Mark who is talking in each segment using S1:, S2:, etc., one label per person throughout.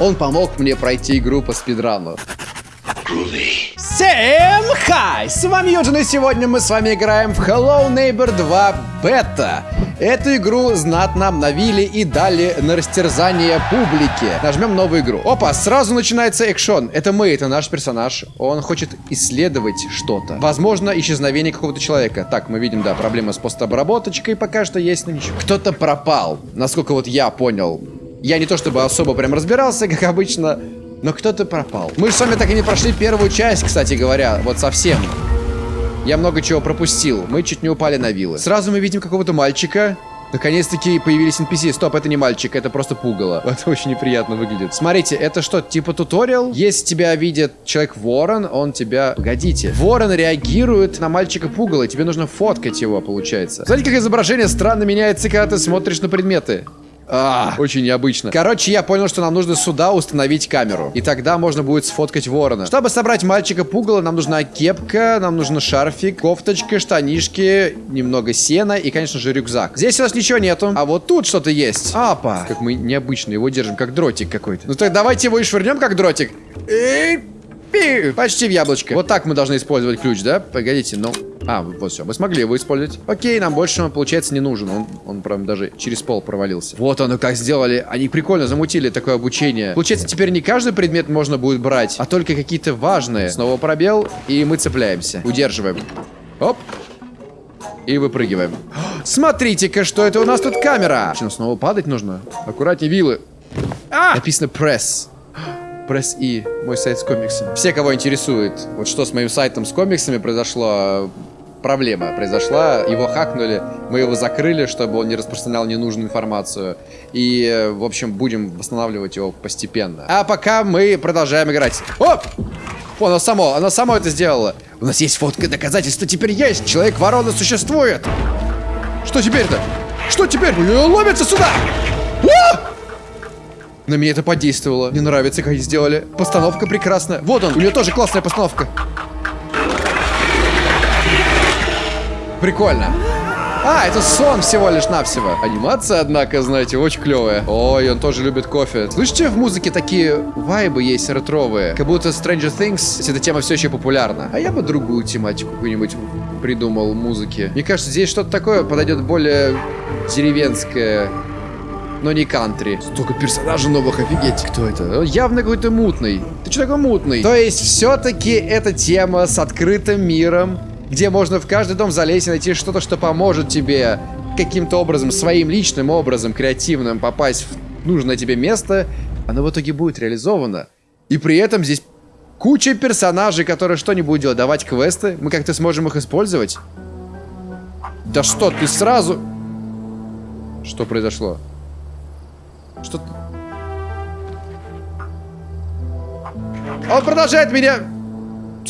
S1: Он помог мне пройти игру по спидрану. Всем хай! С вами Юджин, и сегодня мы с вами играем в Hello Neighbor 2 Beta. Эту игру знатно обновили и дали на растерзание публике. Нажмем новую игру. Опа, сразу начинается экшон. Это мы, это наш персонаж. Он хочет исследовать что-то. Возможно, исчезновение какого-то человека. Так, мы видим, да, проблема с постобработочкой пока что есть, но ничего. Кто-то пропал, насколько вот я понял. Я не то чтобы особо прям разбирался, как обычно, но кто-то пропал. Мы же с вами так и не прошли первую часть, кстати говоря, вот совсем. Я много чего пропустил. Мы чуть не упали на вилы. Сразу мы видим какого-то мальчика. Наконец-таки появились NPC. Стоп, это не мальчик, это просто пугало. Это очень неприятно выглядит. Смотрите, это что, типа туториал? Если тебя видит человек-ворон, он тебя... Погодите. Ворон реагирует на мальчика пугало. Тебе нужно фоткать его, получается. Смотрите, как изображение странно меняется, когда ты смотришь на предметы. А, очень необычно. Короче, я понял, что нам нужно сюда установить камеру. И тогда можно будет сфоткать ворона. Чтобы собрать мальчика пугало, нам нужна кепка, нам нужен шарфик, кофточка, штанишки, немного сена и, конечно же, рюкзак. Здесь у нас ничего нету. А вот тут что-то есть. Апа. Как мы необычно его держим, как дротик какой-то. Ну так давайте его и швырнем, как дротик. И... Почти в яблочко. Вот так мы должны использовать ключ, да? Погодите, ну... А, вот все, мы смогли его использовать. Окей, нам больше он, получается, не нужен. Он, он прям даже через пол провалился. Вот оно как сделали. Они прикольно замутили такое обучение. Получается, теперь не каждый предмет можно будет брать, а только какие-то важные. Снова пробел, и мы цепляемся. Удерживаем. Оп. И выпрыгиваем. Смотрите-ка, что это у нас тут камера. Что, снова падать нужно? Аккуратнее вилы. А! Написано пресс. Пресс И, мой сайт с комиксами. Все, кого интересует, вот что с моим сайтом с комиксами произошло, проблема произошла, его хакнули, мы его закрыли, чтобы он не распространял ненужную информацию. И, в общем, будем восстанавливать его постепенно. А пока мы продолжаем играть. Оп! О, оно само, оно само это сделало. У нас есть фотка доказательства теперь есть. Человек-ворона существует. Что теперь-то? Что теперь? Ломится сюда! О! На меня это подействовало. Мне нравится, как сделали. Постановка прекрасная. Вот он, у нее тоже классная постановка. Прикольно. А, это сон всего лишь навсего. Анимация, однако, знаете, очень клевая. Ой, он тоже любит кофе. Слышите, в музыке такие вайбы есть ретровые. Как будто Stranger Things, эта тема все еще популярна. А я бы другую тематику какую-нибудь придумал музыки. Мне кажется, здесь что-то такое подойдет более деревенское но не кантри. Столько персонажей новых, офигеть. Кто это? Явно какой-то мутный. Ты что такой мутный? То есть, все-таки эта тема с открытым миром, где можно в каждый дом залезть и найти что-то, что поможет тебе каким-то образом, своим личным образом, креативным, попасть в нужное тебе место, оно в итоге будет реализовано. И при этом здесь куча персонажей, которые что-нибудь делать, давать квесты. Мы как-то сможем их использовать. Да что, ты сразу... Что произошло? Что... Он продолжает меня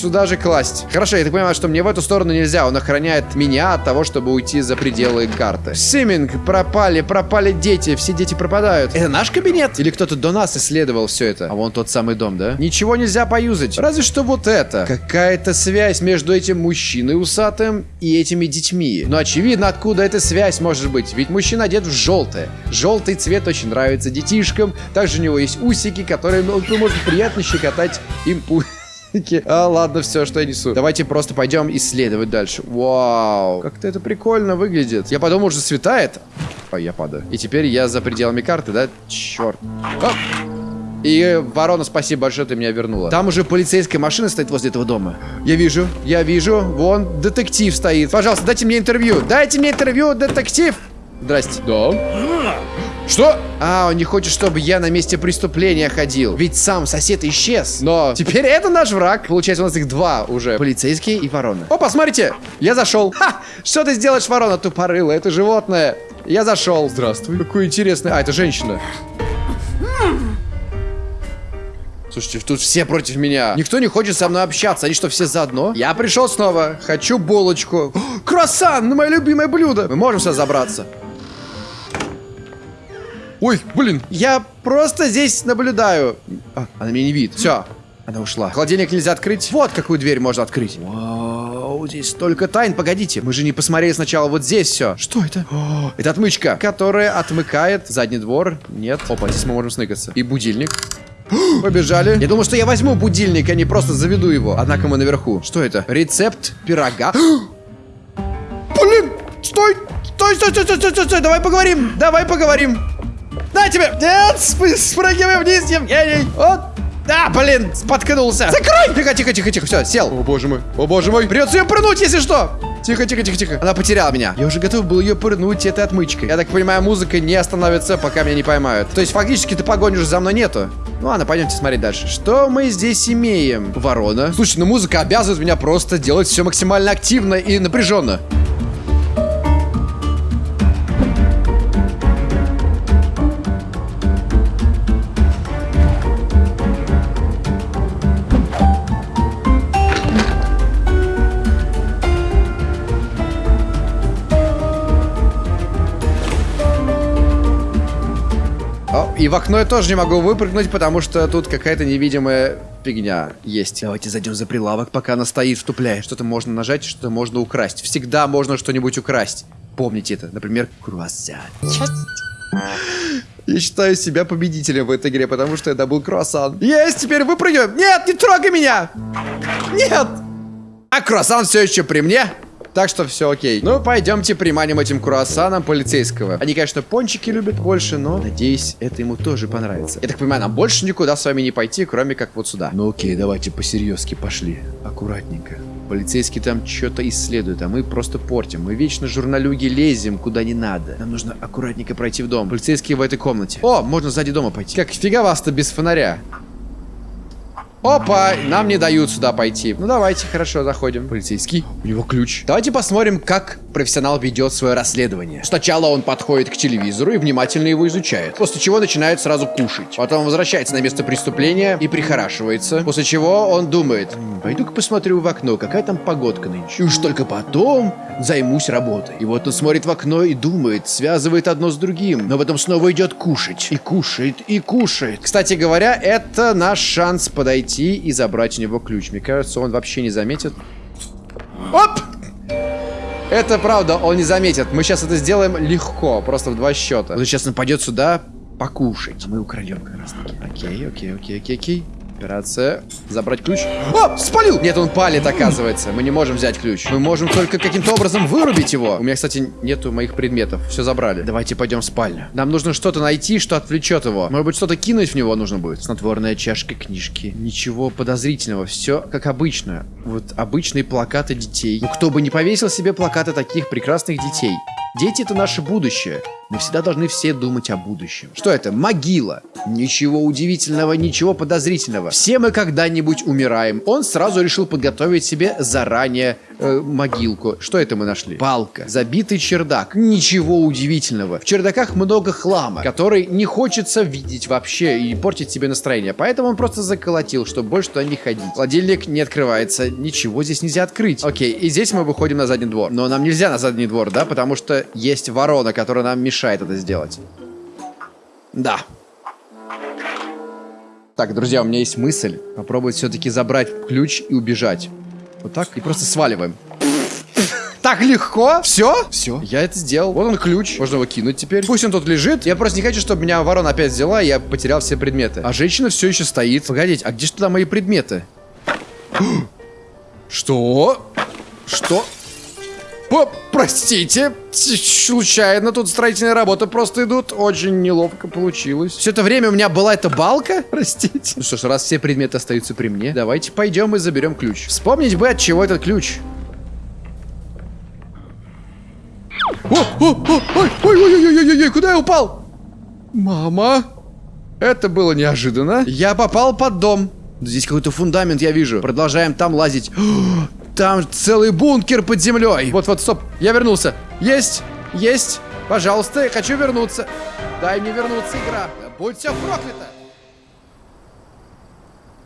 S1: сюда же класть. Хорошо, я так понимаю, что мне в эту сторону нельзя. Он охраняет меня от того, чтобы уйти за пределы карты. Симинг, пропали, пропали дети. Все дети пропадают. Это наш кабинет? Или кто-то до нас исследовал все это? А вон тот самый дом, да? Ничего нельзя поюзать. Разве что вот это. Какая-то связь между этим мужчиной усатым и этими детьми. Но очевидно, откуда эта связь может быть. Ведь мужчина одет в желтое. Желтый цвет очень нравится детишкам. Также у него есть усики, которые он может приятно щекотать им усики. А, ладно, все, что я несу. Давайте просто пойдем исследовать дальше. Вау, как-то это прикольно выглядит. Я подумал, уже светает. Ой, я падаю. И теперь я за пределами карты, да? Черт. Оп. И, ворона, спасибо большое, ты меня вернула. Там уже полицейская машина стоит возле этого дома. Я вижу, я вижу. Вон, детектив стоит. Пожалуйста, дайте мне интервью. Дайте мне интервью, детектив. Здрасте. Да. Что? А, он не хочет, чтобы я на месте преступления ходил. Ведь сам сосед исчез. Но теперь это наш враг. Получается, у нас их два уже. Полицейский и ворона. О, посмотрите, я зашел. Ха! Что ты сделаешь, ворона тупорылая? Это животное. Я зашел. Здравствуй. Какой интересный. А, это женщина. Слушайте, тут все против меня. Никто не хочет со мной общаться. Они что, все заодно? Я пришел снова. Хочу булочку. Круассан, мое любимое блюдо. Мы можем сюда забраться. Ой, блин, я просто здесь наблюдаю. А, она меня не видит. Все, она ушла. Холодильник нельзя открыть. Вот какую дверь можно открыть. Вау, здесь столько тайн. Погодите, мы же не посмотрели сначала вот здесь все. Что это? О, это отмычка, которая отмыкает задний двор. Нет. Опа, здесь мы можем сныкаться. И будильник. Побежали. Я думал, что я возьму будильник, а не просто заведу его. Однако мы наверху. Что это? Рецепт пирога. Блин! Стой! Стой, стой, стой, стой, стой, стой, стой! Давай поговорим! Давай поговорим! На тебе! Нет! Сп спрыгивай вниз, Евгений! Вот! Да, блин, споткнулся. Закрой! Тихо, тихо, тихо, тихо, все, сел. О, боже мой, о, боже мой. Придется ее прыгнуть, если что. Тихо, тихо, тихо, тихо. Она потеряла меня. Я уже готов был ее пырнуть этой отмычкой. Я так понимаю, музыка не остановится, пока меня не поймают. То есть, фактически, ты погонишь за мной нету. Ну ладно, пойдемте смотреть дальше. Что мы здесь имеем? Ворона. Слушай, ну музыка обязывает меня просто делать все максимально активно и напряженно. В окно я тоже не могу выпрыгнуть, потому что тут какая-то невидимая фигня есть. Давайте зайдем за прилавок, пока она стоит, втупляя. Что-то можно нажать, что-то можно украсть. Всегда можно что-нибудь украсть. Помните это. Например, круассан. Я считаю себя победителем в этой игре, потому что я добыл круассан. Есть, теперь выпрыгиваем. Нет, не трогай меня. Нет. А круассан все еще при мне. Так что все окей. Ну, пойдемте приманим этим круассаном полицейского. Они, конечно, пончики любят больше, но, надеюсь, это ему тоже понравится. Я так понимаю, нам больше никуда с вами не пойти, кроме как вот сюда. Ну окей, давайте посерьезки пошли. Аккуратненько. Полицейские там что-то исследуют, а мы просто портим. Мы вечно журналюги лезем куда не надо. Нам нужно аккуратненько пройти в дом. Полицейские в этой комнате. О, можно сзади дома пойти. Как фига вас-то без фонаря? Опа, нам не дают сюда пойти. Ну давайте, хорошо, заходим. Полицейский, у него ключ. Давайте посмотрим, как профессионал ведет свое расследование. Сначала он подходит к телевизору и внимательно его изучает. После чего начинает сразу кушать. Потом возвращается на место преступления и прихорашивается. После чего он думает, пойду-ка посмотрю в окно, какая там погодка нынче. И уж только потом займусь работой. И вот он смотрит в окно и думает, связывает одно с другим. Но потом снова идет кушать. И кушает, и кушает. Кстати говоря, это наш шанс подойти и забрать у него ключ. Мне кажется, он вообще не заметит. Оп! Это правда, он не заметит. Мы сейчас это сделаем легко, просто в два счета. Он сейчас нападет сюда покушать. Мы украдем как раз таки. Окей, окей, окей, окей, окей. Операция. Забрать ключ. О, спалил! Нет, он палит, оказывается. Мы не можем взять ключ. Мы можем только каким-то образом вырубить его. У меня, кстати, нету моих предметов. Все забрали. Давайте пойдем в спальню. Нам нужно что-то найти, что отвлечет его. Может быть, что-то кинуть в него нужно будет. Снотворная чашка книжки. Ничего подозрительного. Все как обычно. Вот обычные плакаты детей. Ну, кто бы не повесил себе плакаты таких прекрасных детей. Дети — это наше будущее. Мы всегда должны все думать о будущем. Что это? Могила. Ничего удивительного, ничего подозрительного. Все мы когда-нибудь умираем. Он сразу решил подготовить себе заранее э, могилку. Что это мы нашли? Палка. Забитый чердак. Ничего удивительного. В чердаках много хлама, который не хочется видеть вообще и портить себе настроение. Поэтому он просто заколотил, чтобы больше туда не ходить. Холодильник не открывается. Ничего здесь нельзя открыть. Окей, и здесь мы выходим на задний двор. Но нам нельзя на задний двор, да? Потому что есть ворона, которая нам мешает мешает это сделать. Да. Так, друзья, у меня есть мысль. Попробовать все-таки забрать ключ и убежать. Вот так. И просто сваливаем. Так легко? Все? Все. Я это сделал. Вот он ключ. Можно его кинуть теперь. Пусть он тут лежит. Я просто не хочу, чтобы меня ворона опять взяла, и я потерял все предметы. А женщина все еще стоит. Погодите, а где же туда мои предметы? Что? Что? О, простите, случайно тут строительные работы просто идут. Очень неловко получилось. Все это время у меня была эта балка. Простите. Ну что ж, раз все предметы остаются при мне, давайте пойдем и заберем ключ. Вспомнить бы, от чего этот ключ. О, о, о, ой, ой, ой, ой, ой, ой, куда я упал? Мама. Это было неожиданно. Я попал под дом. Здесь какой-то фундамент я вижу. Продолжаем там лазить. Там целый бункер под землей. Вот-вот, стоп. Я вернулся. Есть, есть. Пожалуйста, я хочу вернуться. Дай мне вернуться, игра. Будь все проклято.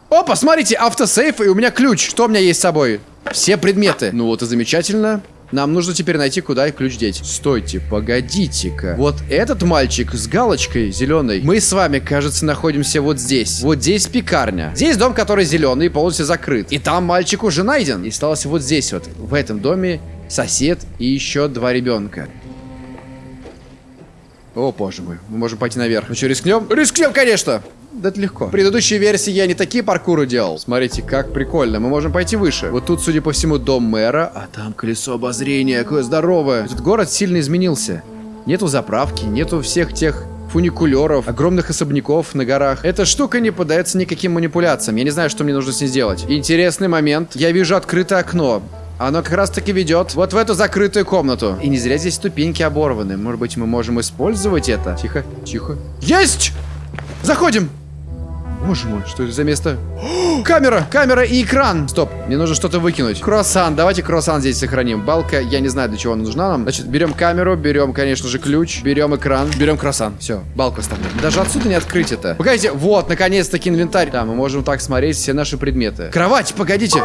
S1: О, посмотрите, автосейф, и у меня ключ. Что у меня есть с собой? Все предметы. Ну вот и замечательно. Нам нужно теперь найти, куда ключ деть. Стойте, погодите-ка. Вот этот мальчик с галочкой зеленой. Мы с вами, кажется, находимся вот здесь. Вот здесь пекарня. Здесь дом, который зеленый, полностью закрыт. И там мальчик уже найден. И осталось вот здесь вот. В этом доме сосед и еще два ребенка. О, боже мой. Мы можем пойти наверх. Ну что, рискнем? Рискнем, конечно! Да это легко. В предыдущей версии я не такие паркуры делал. Смотрите, как прикольно. Мы можем пойти выше. Вот тут, судя по всему, дом мэра. А там колесо обозрения. Какое здоровое. Этот город сильно изменился. Нету заправки, нету всех тех фуникулеров, огромных особняков на горах. Эта штука не поддается никаким манипуляциям. Я не знаю, что мне нужно с ней сделать. Интересный момент. Я вижу открытое окно. Оно как раз таки ведет вот в эту закрытую комнату. И не зря здесь ступеньки оборваны. Может быть, мы можем использовать это? Тихо, тихо. Есть! Заходим! Боже мой, что это за место? Камера, камера и экран. Стоп, мне нужно что-то выкинуть. Круассан, давайте круассан здесь сохраним. Балка, я не знаю, для чего она нужна нам. Значит, берем камеру, берем, конечно же, ключ, берем экран, берем круассан. Все, балку оставляем. Даже отсюда не открыть это. Погодите, вот, наконец-таки инвентарь. Да, мы можем так смотреть все наши предметы. Кровать, погодите.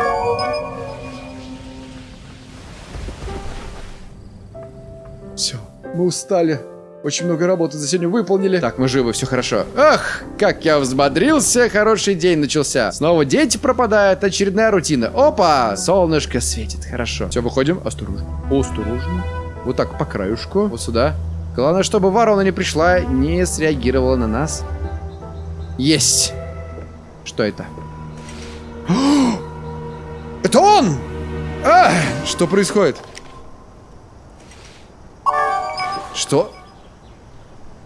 S1: Мы устали. Очень много работы за сегодня выполнили. Так, мы живы, все хорошо. Ах, как я взбодрился, хороший день начался. Снова дети пропадают, очередная рутина. Опа, солнышко светит, хорошо. Все, выходим, осторожно. Осторожно. Вот так, по краюшку, вот сюда. Главное, чтобы ворона не пришла, не среагировала на нас. Есть. Что это? Это он! А, что происходит? Что?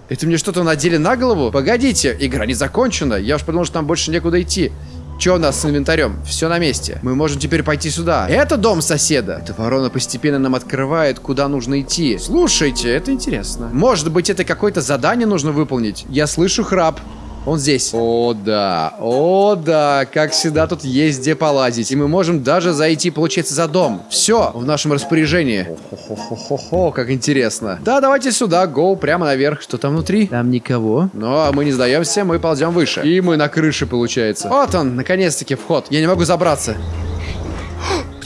S1: Это мне что-то надели на голову? Погодите, игра не закончена. Я уж подумал, что нам больше некуда идти. Что у нас с инвентарем? Все на месте. Мы можем теперь пойти сюда. Это дом соседа. Эта ворона постепенно нам открывает, куда нужно идти. Слушайте, это интересно. Может быть, это какое-то задание нужно выполнить? Я слышу храп. Он здесь. О, да. О, да. Как всегда, тут есть где полазить. И мы можем даже зайти, получается, за дом. Все в нашем распоряжении. Хо-хо-хо-хо, как интересно. Да, давайте сюда, гоу, прямо наверх. Что там внутри? Там никого. Но мы не сдаемся, мы ползем выше. И мы на крыше, получается. Вот он, наконец-таки, вход. Я не могу забраться.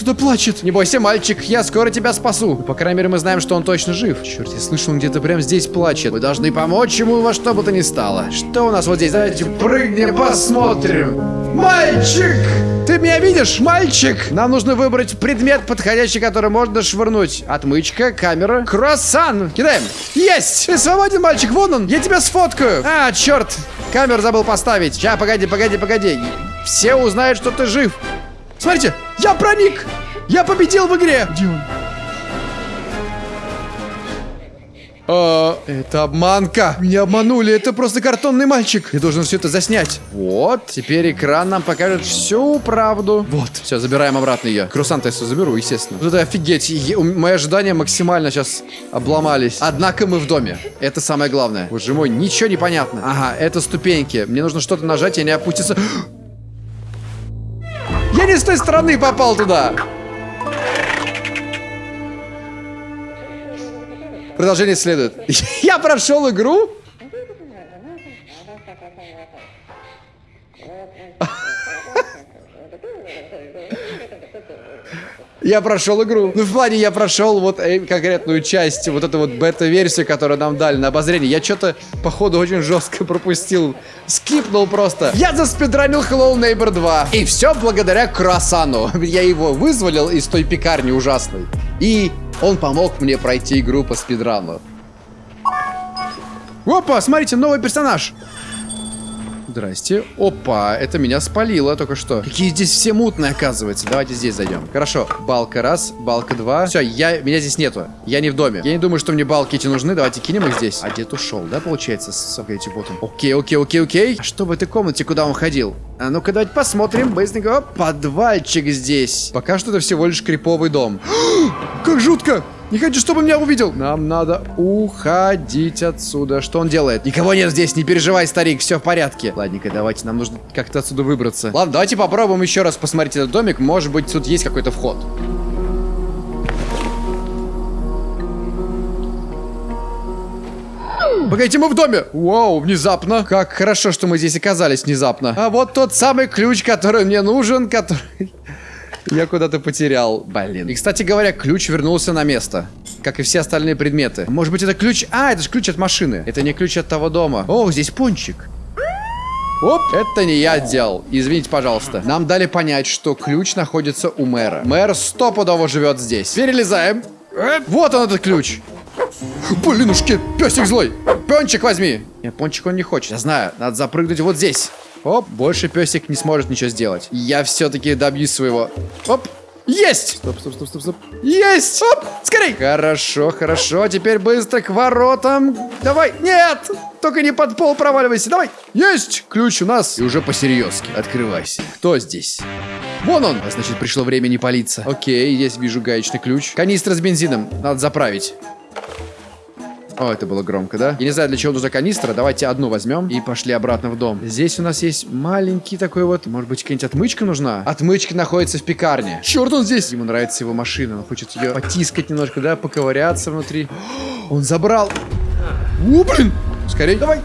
S1: Кто-то плачет. Не бойся, мальчик, я скоро тебя спасу. По крайней мере, мы знаем, что он точно жив. Черт, я слышал, он где-то прямо здесь плачет. Мы должны помочь ему во что бы то ни стало. Что у нас вот здесь? Давайте прыгнем, посмотрим. Мальчик! Ты меня видишь, мальчик? Нам нужно выбрать предмет, подходящий, который можно швырнуть. Отмычка, камера, круассан. Кидаем. Есть! Ты свободен, мальчик, вон он. Я тебя сфоткаю. А, черт. Камеру забыл поставить. Сейчас, погоди, погоди, погоди. Все узнают, что ты жив. Смотрите, я проник! Я победил в игре! Где он? А, это обманка. Меня обманули. Это просто картонный мальчик. Я должен все это заснять. Вот. Теперь экран нам покажет всю правду. Вот. Все, забираем обратно ее. Круассан я заберу, естественно. Вот это офигеть. Е мои ожидания максимально сейчас обломались. Однако мы в доме. Это самое главное. Боже мой, ничего не понятно. Ага, это ступеньки. Мне нужно что-то нажать, и они опустятся. Я не с той стороны попал туда. Продолжение следует. Я прошел игру? Я прошел игру. Ну, в плане, я прошел вот э, конкретную часть, вот эту вот бета-версию, которую нам дали на обозрение. Я что-то, походу, очень жестко пропустил. Скипнул просто. Я заспидранил Hello Neighbor 2. И все благодаря Круассану. Я его вызволил из той пекарни ужасной. И он помог мне пройти игру по спидрану. Опа, смотрите, новый персонаж. Здрасте. Опа, это меня спалило только что. Какие здесь все мутные, оказывается. Давайте здесь зайдем. Хорошо. Балка раз, балка два. Все, я, меня здесь нету. Я не в доме. Я не думаю, что мне балки эти нужны. Давайте кинем их здесь. А дед ушел, да, получается? Смотрите, вот он. Окей, окей, окей, окей. А что в этой комнате, куда он ходил? А ну-ка, давайте посмотрим. Быстренько. О, подвальчик здесь. Пока что это всего лишь криповый дом. как жутко! Не хочу, чтобы меня увидел. Нам надо уходить отсюда. Что он делает? Никого нет здесь, не переживай, старик, все в порядке. Ладненько, давайте, нам нужно как-то отсюда выбраться. Ладно, давайте попробуем еще раз посмотреть этот домик. Может быть, тут есть какой-то вход. Погодите, мы в доме! Вау, внезапно. Как хорошо, что мы здесь оказались внезапно. А вот тот самый ключ, который мне нужен, который... Я куда-то потерял. Блин. И, кстати говоря, ключ вернулся на место. Как и все остальные предметы. Может быть, это ключ... А, это же ключ от машины. Это не ключ от того дома. О, здесь пончик. Оп, это не я делал. Извините, пожалуйста. Нам дали понять, что ключ находится у мэра. Мэр стопудово живет здесь. Перелезаем. Вот он, этот ключ. Блинушки, песик злой. пончик возьми. Нет, пончик он не хочет. Я знаю, надо запрыгнуть вот здесь. Оп, больше песик не сможет ничего сделать. Я все-таки добьюсь своего. Оп, есть! Стоп, стоп, стоп, стоп, стоп. Есть! Оп, скорей! Хорошо, хорошо. Теперь быстро к воротам. Давай. Нет! Только не под пол проваливайся. Давай. Есть! Ключ у нас. И уже посерьезки. Открывайся. Кто здесь? Вон он! А, значит, пришло время не палиться. Окей, здесь вижу гаечный ключ. Канистра с бензином. Надо заправить. О, это было громко, да? Я не знаю, для чего нужна канистра. Давайте одну возьмем и пошли обратно в дом. Здесь у нас есть маленький такой вот... Может быть, какая-нибудь отмычка нужна? Отмычка находится в пекарне. Черт, он здесь! Ему нравится его машина. Он хочет ее потискать немножко, да? Поковыряться внутри. Он забрал. О, блин! Скорее, давай!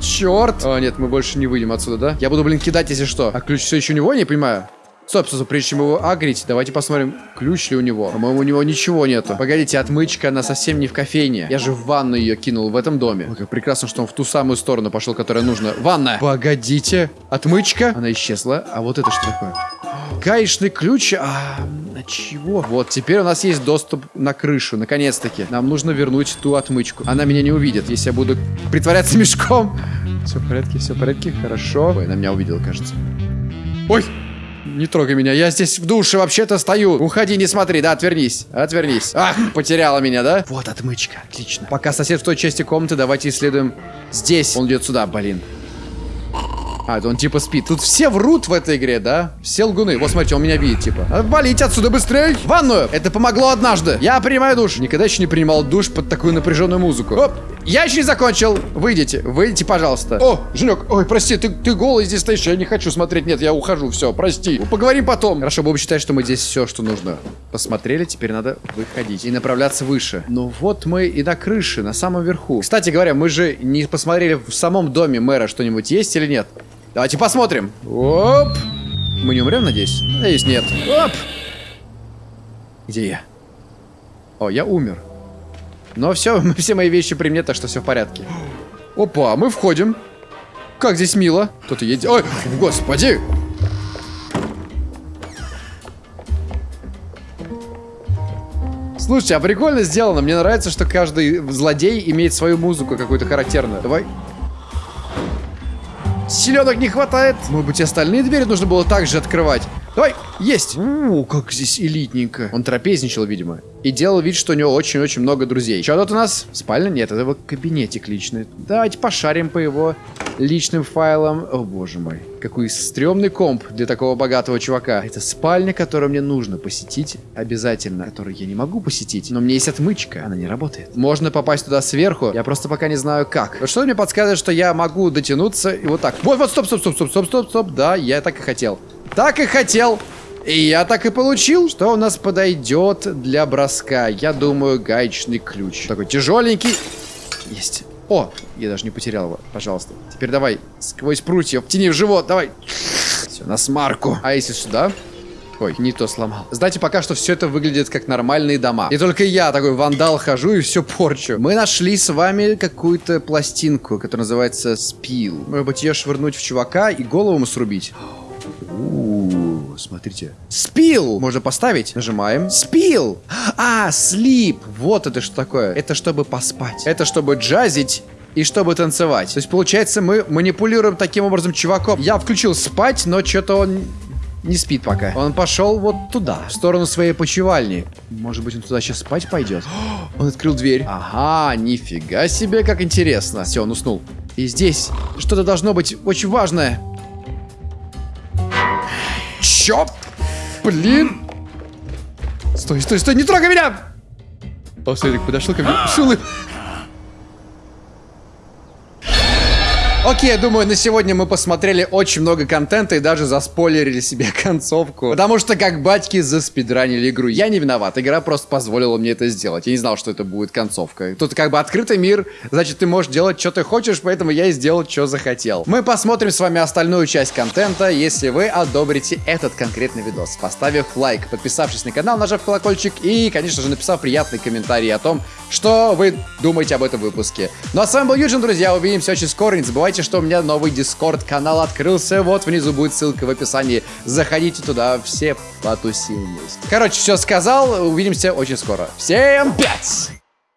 S1: Черт! О, нет, мы больше не выйдем отсюда, да? Я буду, блин, кидать, если что. А ключ все еще у него, не понимаю. Стоп, прежде чем его агрить, давайте посмотрим, ключ ли у него. По-моему, у него ничего нету. Погодите, отмычка, она совсем не в кофейне. Я же в ванну ее кинул в этом доме. Ой, как прекрасно, что он в ту самую сторону пошел, которая нужна. Ванна! Погодите, отмычка? Она исчезла. А вот это что такое? Гаечный ключ, а на чего? Вот, теперь у нас есть доступ на крышу, наконец-таки. Нам нужно вернуть ту отмычку. Она меня не увидит, если я буду притворяться мешком. Все в порядке, все в порядке, хорошо. Ой, она меня увидела, кажется. Ой! Не трогай меня, я здесь в душе вообще-то стою. Уходи, не смотри, да, отвернись. Отвернись. Ах, потеряла меня, да? Вот отмычка, отлично. Пока сосед в той части комнаты, давайте исследуем здесь. Он идет сюда, блин. А, это он типа спит. Тут все врут в этой игре, да? Все лгуны. Вот, смотрите, он меня видит, типа. Валить отсюда быстрее! В ванную! Это помогло однажды. Я принимаю душ. Никогда еще не принимал душ под такую напряженную музыку. Оп! Я еще не закончил. Выйдите, выйдите, пожалуйста. О, Женек, ой, прости, ты, ты голый здесь стоишь, я не хочу смотреть. Нет, я ухожу, все, прости. Поговорим потом. Хорошо, будем считать, что мы здесь все, что нужно. Посмотрели, теперь надо выходить и направляться выше. Ну вот мы и на крыше, на самом верху. Кстати говоря, мы же не посмотрели в самом доме мэра что-нибудь есть или нет. Давайте посмотрим. Оп. Мы не умрем, надеюсь? Надеюсь, нет. Оп. Где я? О, я умер. Но все, все мои вещи при мне, так что все в порядке. Опа, мы входим. Как здесь мило. Кто-то едет. Ой, господи. Слушайте, а прикольно сделано. Мне нравится, что каждый злодей имеет свою музыку какую-то характерную. Давай. Селенок не хватает. Может быть, остальные двери нужно было также открывать. Давай, есть. О, как здесь элитненько. Он трапезничал, видимо. И делал вид, что у него очень-очень много друзей. Что тут у нас? Спальня? Нет, это его кабинетик личный. Давайте пошарим по его личным файлам. О, боже мой. Какой стрёмный комп для такого богатого чувака. Это спальня, которую мне нужно посетить обязательно. Которую я не могу посетить. Но у меня есть отмычка. Она не работает. Можно попасть туда сверху. Я просто пока не знаю как. Что мне подсказывает, что я могу дотянуться и вот так. Вот, вот, стоп, стоп, стоп, стоп, стоп, стоп, стоп. Да, я так и хотел. Так и хотел. И я так и получил. Что у нас подойдет для броска? Я думаю, гаечный ключ. Такой тяжеленький. Есть. О, я даже не потерял его. Пожалуйста. Теперь давай сквозь прутья. Втяни в живот. Давай. Все, на смарку. А если сюда? Ой, не то сломал. Знаете, пока что все это выглядит как нормальные дома. И только я такой вандал хожу и все порчу. Мы нашли с вами какую-то пластинку, которая называется спил. Может быть, ее швырнуть в чувака и голову ему срубить? Смотрите. Спил! Можно поставить. Нажимаем. Спил! А, слип! Вот это что такое. Это чтобы поспать. Это чтобы джазить и чтобы танцевать. То есть, получается, мы манипулируем таким образом чуваком. Я включил спать, но что-то он не спит пока. Он пошел вот туда, в сторону своей почевальни. Может быть, он туда сейчас спать пойдет? Он открыл дверь. Ага, нифига себе, как интересно. Все, он уснул. И здесь что-то должно быть очень важное. Чё? Блин. Стой, стой, стой, не трогай меня! О, Светик подошел ко мне. Шулы. Окей, думаю, на сегодня мы посмотрели очень много контента и даже заспойлерили себе концовку. Потому что как батьки заспидранили игру. Я не виноват, игра просто позволила мне это сделать. Я не знал, что это будет концовка. Тут как бы открытый мир, значит ты можешь делать, что ты хочешь, поэтому я и сделал, что захотел. Мы посмотрим с вами остальную часть контента, если вы одобрите этот конкретный видос, поставив лайк, подписавшись на канал, нажав колокольчик и, конечно же, написав приятный комментарий о том, что вы думаете об этом выпуске. Ну а с вами был Юджин, друзья, увидимся очень скоро, не забывайте забывайте, что у меня новый Дискорд канал открылся. Вот внизу будет ссылка в описании. Заходите туда, все потусим вместе. Короче, все сказал. Увидимся очень скоро. Всем пять!